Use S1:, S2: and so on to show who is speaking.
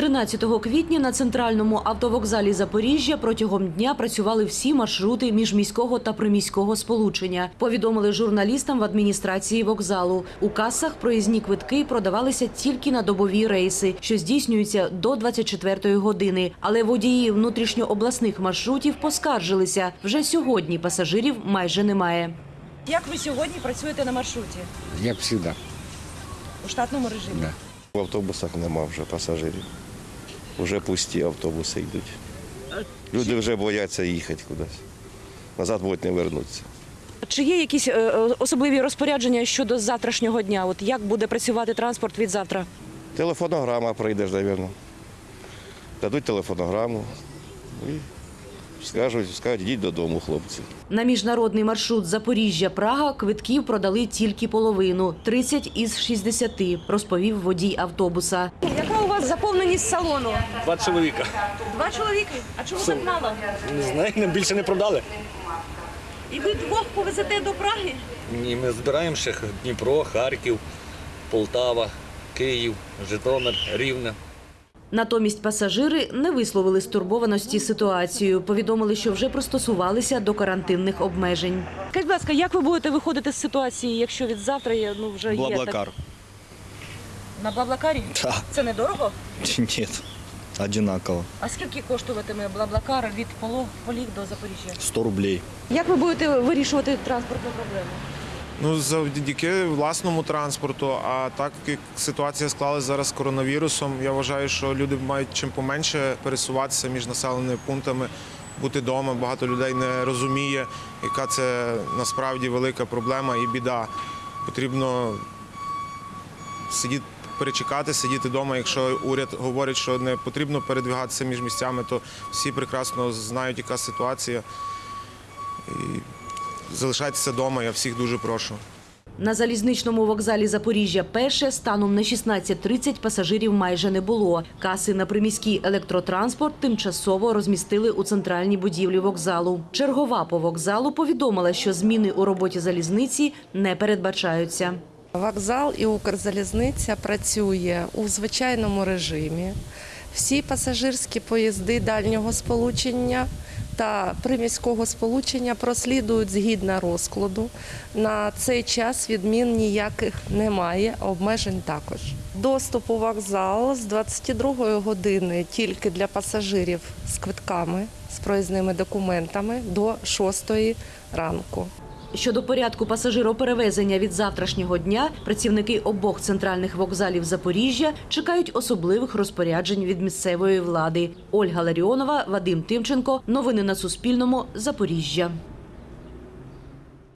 S1: 13 квітня на центральному автовокзалі Запоріжжя протягом дня працювали всі маршрути міжміського та приміського сполучення. Повідомили журналістам в адміністрації вокзалу. У касах проїзні квитки продавалися тільки на добові рейси, що здійснюються до 24-ї години. Але водії внутрішньообласних маршрутів поскаржилися. Вже сьогодні пасажирів майже немає.
S2: Як ви сьогодні працюєте на маршруті
S3: Як завжди.
S2: у штатному режимі?
S3: Да.
S4: В автобусах нема вже пасажирів. Вже пусті автобуси йдуть. Люди вже бояться їхати кудись. Назад будуть не вернуться.
S2: Чи є якісь е, е, особливі розпорядження щодо завтрашнього дня? От як буде працювати транспорт від завтра?
S4: Телефонограма прийдеш, мабуть. Дадуть телефонограму і скажуть, скажуть, йдіть додому, хлопці.
S1: На міжнародний маршрут Запоріжжя-Прага квитків продали тільки половину 30 із 60, розповів водій автобуса.
S2: Яка у вас заповненість салону?
S5: Два чоловіка.
S2: Два чоловіки. А чому так мало?
S5: Не знаю, нам більше не продали.
S2: І ви двох повезете до Праги?
S5: Ні, ми збираємо ще Дніпро, Харків, Полтава, Київ, Житомир, Рівне.
S1: Натомість пасажири не висловили стурбованості ситуацією. Повідомили, що вже пристосувалися до карантинних обмежень.
S2: Скажіть, будь ласка, як ви будете виходити з ситуації, якщо від завтра є, ну, вже є
S6: Блаблакар.
S2: так? На Блаблакарі?
S6: Да.
S2: Це недорого?
S6: Нет, одинаково.
S2: А скільки коштуватиме Блаблакар від Поло- Поліг до Запоріжжя?
S6: 100 рублей.
S2: Як ви будете вирішувати транспортну проблему?
S7: Ну, завдяки власному транспорту. А так як ситуація склалась зараз з коронавірусом, я вважаю, що люди мають чим поменше пересуватися між населеними пунктами, бути вдома. Багато людей не розуміє, яка це насправді велика проблема і біда. Потрібно сидіти. Перечекати, сидіти вдома. Якщо уряд говорить, що не потрібно передвигатися між місцями, то всі прекрасно знають, яка ситуація. І залишайтеся вдома, я всіх дуже прошу.
S1: На залізничному вокзалі Запоріжжя перше станом на 16.30 пасажирів майже не було. Каси на приміський електротранспорт тимчасово розмістили у центральній будівлі вокзалу. Чергова по вокзалу повідомила, що зміни у роботі залізниці не передбачаються.
S8: Вокзал і Укрзалізниця працює у звичайному режимі. Всі пасажирські поїзди дальнього сполучення та приміського сполучення прослідують згідно розкладу. На цей час відмін ніяких немає, обмежень також. Доступ у вокзал з 22 години тільки для пасажирів з квитками, з проїзними документами до 6 ранку.
S1: Щодо порядку пасажироперевезення від завтрашнього дня, працівники обох центральних вокзалів Запоріжжя чекають особливих розпоряджень від місцевої влади. Ольга Ларіонова, Вадим Тимченко. Новини на Суспільному. Запоріжжя.